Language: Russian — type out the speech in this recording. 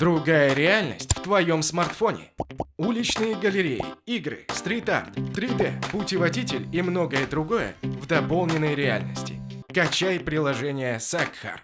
Другая реальность в твоем смартфоне. Уличные галереи, игры, стрит-арт, 3D, путеводитель и многое другое в дополненной реальности. Качай приложение Сакхар.